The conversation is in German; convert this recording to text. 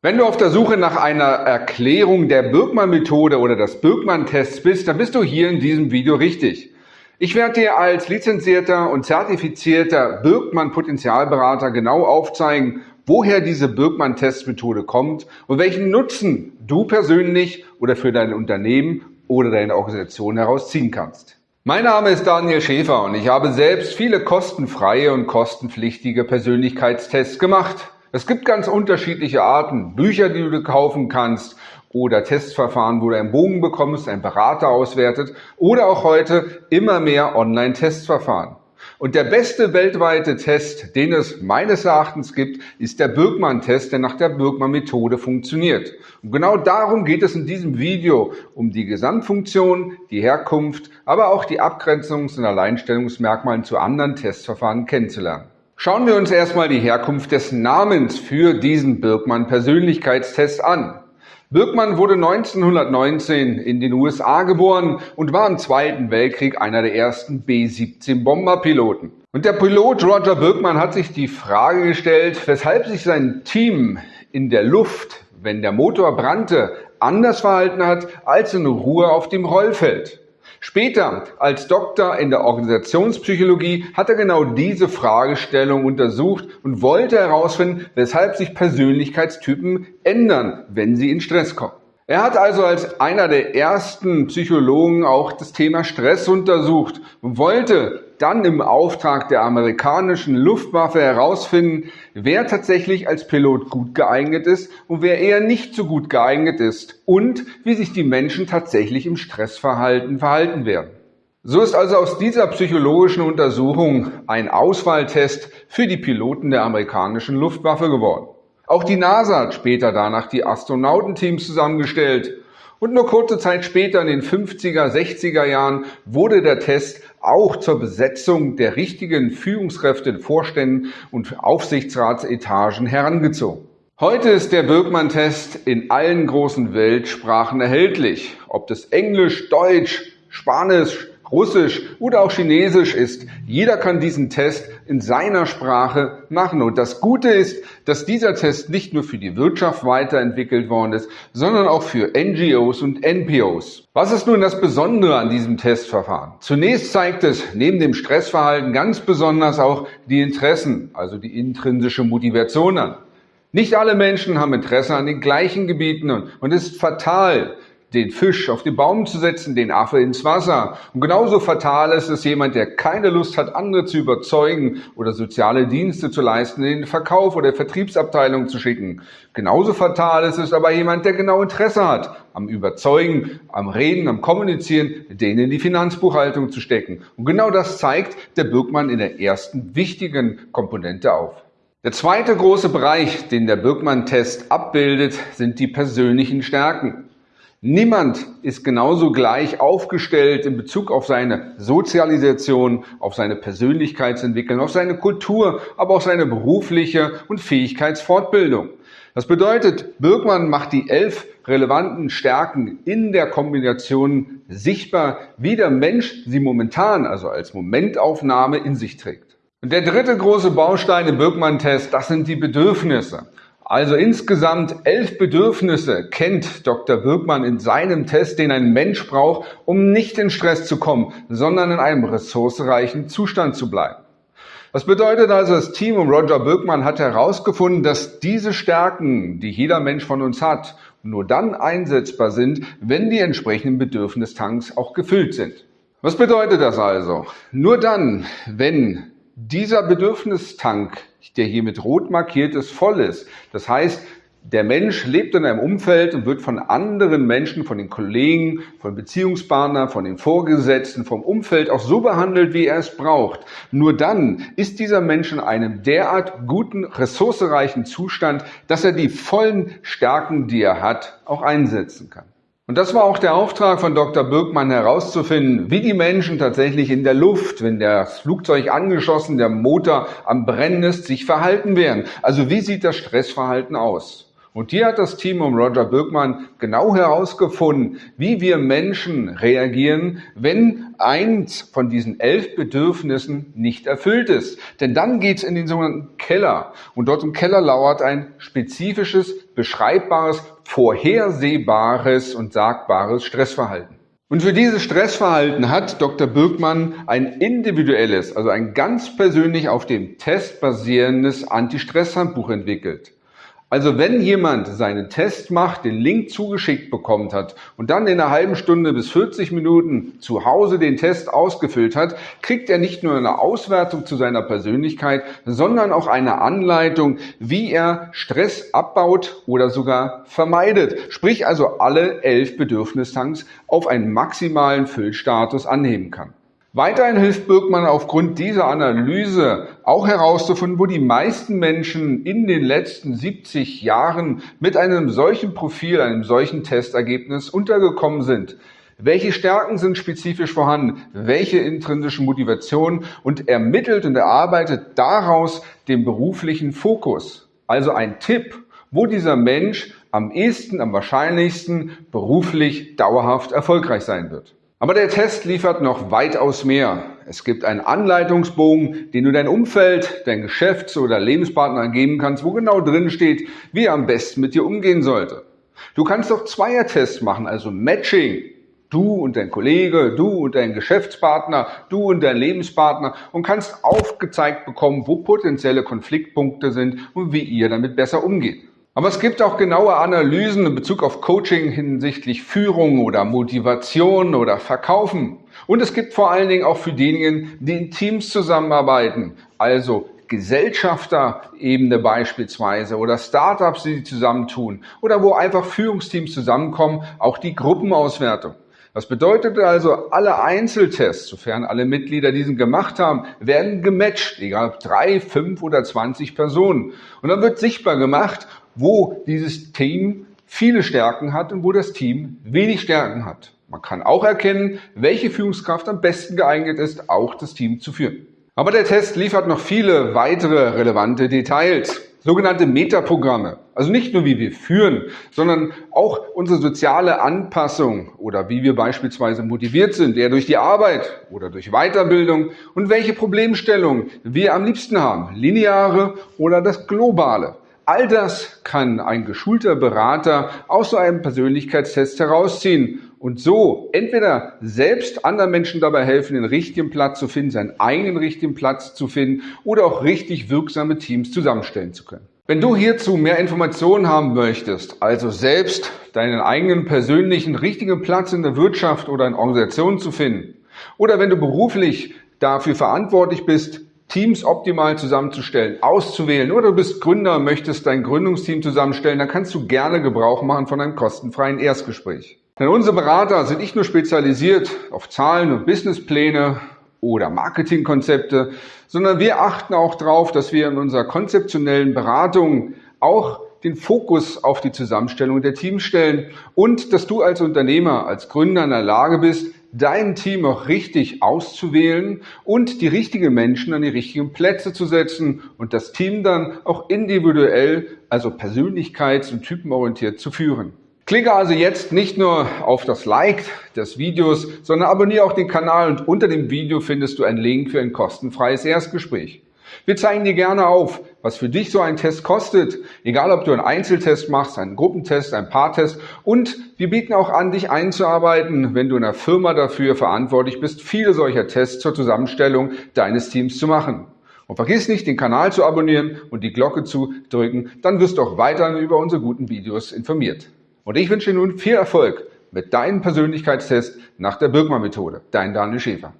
Wenn du auf der Suche nach einer Erklärung der Birkmann-Methode oder des Birkmann-Tests bist, dann bist du hier in diesem Video richtig. Ich werde dir als lizenzierter und zertifizierter Birkmann-Potenzialberater genau aufzeigen, woher diese Birkmann-Testmethode kommt und welchen Nutzen du persönlich oder für dein Unternehmen oder deine Organisation herausziehen kannst. Mein Name ist Daniel Schäfer und ich habe selbst viele kostenfreie und kostenpflichtige Persönlichkeitstests gemacht. Es gibt ganz unterschiedliche Arten, Bücher, die du kaufen kannst oder Testverfahren, wo du einen Bogen bekommst, ein Berater auswertet oder auch heute immer mehr Online-Testverfahren. Und der beste weltweite Test, den es meines Erachtens gibt, ist der Birkmann-Test, der nach der Birkmann-Methode funktioniert. Und genau darum geht es in diesem Video, um die Gesamtfunktion, die Herkunft, aber auch die Abgrenzungs- und Alleinstellungsmerkmale zu anderen Testverfahren kennenzulernen. Schauen wir uns erstmal die Herkunft des Namens für diesen Birkmann-Persönlichkeitstest an. Birkmann wurde 1919 in den USA geboren und war im Zweiten Weltkrieg einer der ersten B-17 Bomberpiloten. Und der Pilot Roger Birkmann hat sich die Frage gestellt, weshalb sich sein Team in der Luft, wenn der Motor brannte, anders verhalten hat als in Ruhe auf dem Rollfeld. Später, als Doktor in der Organisationspsychologie, hat er genau diese Fragestellung untersucht und wollte herausfinden, weshalb sich Persönlichkeitstypen ändern, wenn sie in Stress kommen. Er hat also als einer der ersten Psychologen auch das Thema Stress untersucht und wollte dann im Auftrag der amerikanischen Luftwaffe herausfinden, wer tatsächlich als Pilot gut geeignet ist und wer eher nicht so gut geeignet ist und wie sich die Menschen tatsächlich im Stressverhalten verhalten werden. So ist also aus dieser psychologischen Untersuchung ein Auswahltest für die Piloten der amerikanischen Luftwaffe geworden. Auch die NASA hat später danach die Astronautenteams zusammengestellt. Und nur kurze Zeit später, in den 50er, 60er Jahren, wurde der Test auch zur Besetzung der richtigen Führungskräfte in Vorständen und Aufsichtsratsetagen herangezogen. Heute ist der Birkmann-Test in allen großen Weltsprachen erhältlich. Ob das Englisch, Deutsch, Spanisch, Russisch oder auch Chinesisch ist. Jeder kann diesen Test in seiner Sprache machen. Und das Gute ist, dass dieser Test nicht nur für die Wirtschaft weiterentwickelt worden ist, sondern auch für NGOs und NPOs. Was ist nun das Besondere an diesem Testverfahren? Zunächst zeigt es neben dem Stressverhalten ganz besonders auch die Interessen, also die intrinsische Motivation an. Nicht alle Menschen haben Interesse an den gleichen Gebieten und es ist fatal, den Fisch auf den Baum zu setzen, den Affe ins Wasser. Und genauso fatal ist es jemand, der keine Lust hat, andere zu überzeugen oder soziale Dienste zu leisten, in den Verkauf oder Vertriebsabteilung zu schicken. Genauso fatal ist es aber jemand, der genau Interesse hat, am Überzeugen, am Reden, am Kommunizieren, den in die Finanzbuchhaltung zu stecken. Und genau das zeigt der Birkmann in der ersten wichtigen Komponente auf. Der zweite große Bereich, den der Birkmann-Test abbildet, sind die persönlichen Stärken. Niemand ist genauso gleich aufgestellt in Bezug auf seine Sozialisation, auf seine Persönlichkeitsentwicklung, auf seine Kultur, aber auch seine berufliche und Fähigkeitsfortbildung. Das bedeutet, Birkmann macht die elf relevanten Stärken in der Kombination sichtbar, wie der Mensch sie momentan, also als Momentaufnahme in sich trägt. Und der dritte große Baustein im Birkmann-Test, das sind die Bedürfnisse. Also insgesamt elf Bedürfnisse kennt Dr. Birkmann in seinem Test, den ein Mensch braucht, um nicht in Stress zu kommen, sondern in einem ressourcereichen Zustand zu bleiben. Das bedeutet also, das Team um Roger Birkmann hat herausgefunden, dass diese Stärken, die jeder Mensch von uns hat, nur dann einsetzbar sind, wenn die entsprechenden Bedürfnistanks auch gefüllt sind. Was bedeutet das also? Nur dann, wenn dieser Bedürfnistank, der hier mit rot markiert ist, voll ist. Das heißt, der Mensch lebt in einem Umfeld und wird von anderen Menschen, von den Kollegen, von Beziehungspartnern, von den Vorgesetzten, vom Umfeld auch so behandelt, wie er es braucht. Nur dann ist dieser Mensch in einem derart guten, ressourcereichen Zustand, dass er die vollen Stärken, die er hat, auch einsetzen kann. Und das war auch der Auftrag von Dr. Birkmann herauszufinden, wie die Menschen tatsächlich in der Luft, wenn das Flugzeug angeschossen, der Motor am Brennen ist, sich verhalten werden. Also wie sieht das Stressverhalten aus? Und hier hat das Team um Roger Birkmann genau herausgefunden, wie wir Menschen reagieren, wenn eins von diesen elf Bedürfnissen nicht erfüllt ist. Denn dann geht's in den sogenannten Keller. Und dort im Keller lauert ein spezifisches beschreibbares, vorhersehbares und sagbares Stressverhalten. Und für dieses Stressverhalten hat Dr. Birkmann ein individuelles, also ein ganz persönlich auf dem Test basierendes Anti-Stress-Handbuch entwickelt. Also wenn jemand seinen Test macht, den Link zugeschickt bekommt hat und dann in einer halben Stunde bis 40 Minuten zu Hause den Test ausgefüllt hat, kriegt er nicht nur eine Auswertung zu seiner Persönlichkeit, sondern auch eine Anleitung, wie er Stress abbaut oder sogar vermeidet. Sprich also alle elf Bedürfnistanks auf einen maximalen Füllstatus anheben kann. Weiterhin hilft Birkmann aufgrund dieser Analyse auch herauszufinden, wo die meisten Menschen in den letzten 70 Jahren mit einem solchen Profil, einem solchen Testergebnis untergekommen sind. Welche Stärken sind spezifisch vorhanden? Welche intrinsischen Motivationen? Und ermittelt und erarbeitet daraus den beruflichen Fokus. Also ein Tipp, wo dieser Mensch am ehesten, am wahrscheinlichsten beruflich dauerhaft erfolgreich sein wird. Aber der Test liefert noch weitaus mehr. Es gibt einen Anleitungsbogen, den du dein Umfeld, dein Geschäfts- oder Lebenspartner geben kannst, wo genau drin steht, wie er am besten mit dir umgehen sollte. Du kannst auch Zweiertests machen, also Matching. Du und dein Kollege, du und dein Geschäftspartner, du und dein Lebenspartner und kannst aufgezeigt bekommen, wo potenzielle Konfliktpunkte sind und wie ihr damit besser umgeht. Aber es gibt auch genaue Analysen in Bezug auf Coaching hinsichtlich Führung oder Motivation oder Verkaufen. Und es gibt vor allen Dingen auch für diejenigen, die in Teams zusammenarbeiten, also Gesellschafterebene beispielsweise oder Startups, die zusammentun oder wo einfach Führungsteams zusammenkommen, auch die Gruppenauswertung. Das bedeutet also, alle Einzeltests, sofern alle Mitglieder diesen gemacht haben, werden gematcht, egal ob drei, fünf oder zwanzig Personen. Und dann wird sichtbar gemacht, wo dieses Team viele Stärken hat und wo das Team wenig Stärken hat. Man kann auch erkennen, welche Führungskraft am besten geeignet ist, auch das Team zu führen. Aber der Test liefert noch viele weitere relevante Details. Sogenannte Metaprogramme. Also nicht nur wie wir führen, sondern auch unsere soziale Anpassung oder wie wir beispielsweise motiviert sind, eher durch die Arbeit oder durch Weiterbildung und welche Problemstellungen wir am liebsten haben. Lineare oder das Globale. All das kann ein geschulter Berater aus so einem Persönlichkeitstest herausziehen und so entweder selbst anderen Menschen dabei helfen, den richtigen Platz zu finden, seinen eigenen richtigen Platz zu finden oder auch richtig wirksame Teams zusammenstellen zu können. Wenn du hierzu mehr Informationen haben möchtest, also selbst deinen eigenen persönlichen richtigen Platz in der Wirtschaft oder in Organisationen zu finden, oder wenn du beruflich dafür verantwortlich bist, Teams optimal zusammenzustellen, auszuwählen oder du bist Gründer möchtest dein Gründungsteam zusammenstellen, dann kannst du gerne Gebrauch machen von einem kostenfreien Erstgespräch. Denn unsere Berater sind nicht nur spezialisiert auf Zahlen und Businesspläne oder Marketingkonzepte, sondern wir achten auch darauf, dass wir in unserer konzeptionellen Beratung auch den Fokus auf die Zusammenstellung der Teams stellen und dass du als Unternehmer, als Gründer in der Lage bist, dein Team auch richtig auszuwählen und die richtigen Menschen an die richtigen Plätze zu setzen und das Team dann auch individuell, also persönlichkeits- und typenorientiert zu führen. Klicke also jetzt nicht nur auf das Like des Videos, sondern abonniere auch den Kanal und unter dem Video findest du einen Link für ein kostenfreies Erstgespräch. Wir zeigen dir gerne auf, was für dich so ein Test kostet, egal ob du einen Einzeltest machst, einen Gruppentest, einen Paartest und wir bieten auch an, dich einzuarbeiten, wenn du in einer Firma dafür verantwortlich bist, viele solcher Tests zur Zusammenstellung deines Teams zu machen. Und vergiss nicht, den Kanal zu abonnieren und die Glocke zu drücken, dann wirst du auch weiterhin über unsere guten Videos informiert. Und ich wünsche dir nun viel Erfolg mit deinem Persönlichkeitstest nach der Birkmann-Methode. Dein Daniel Schäfer.